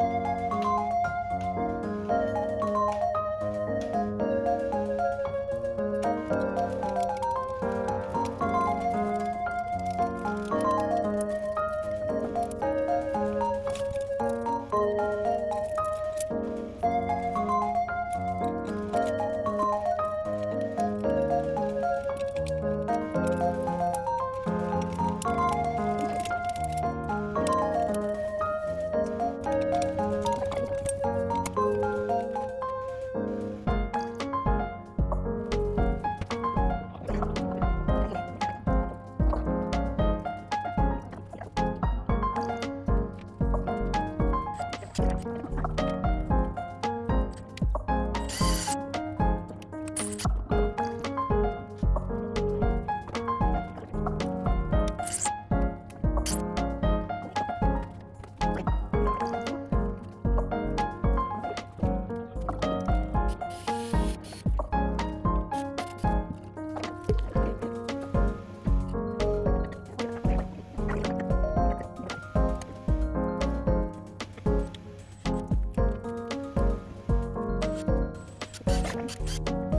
Música time.